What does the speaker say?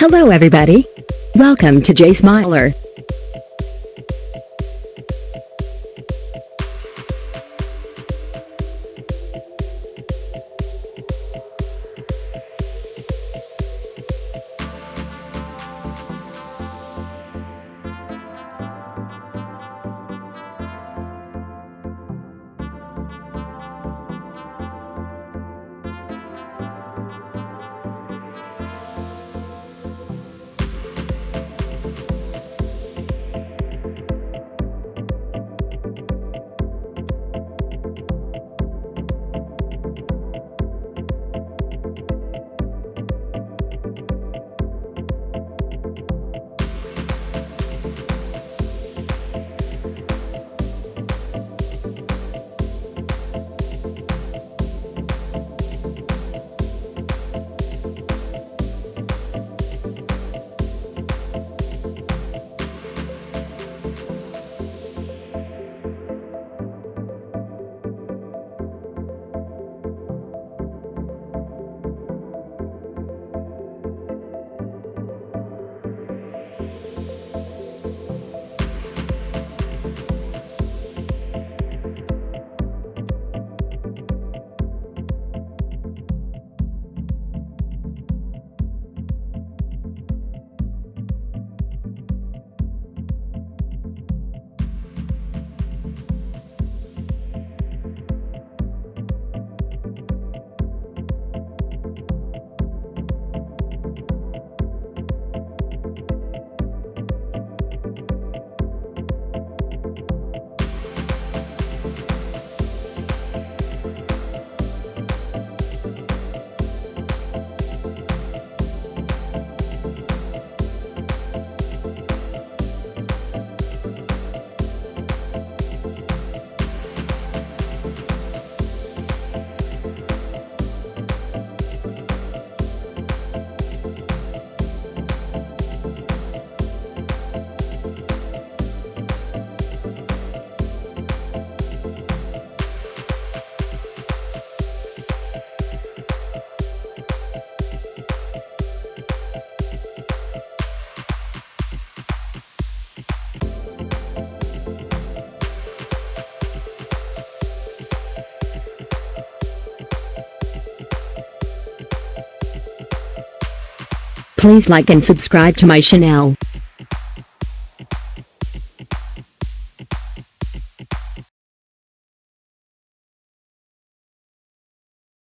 Hello everybody. Welcome to Jay Smiler. Please like and subscribe to my channel.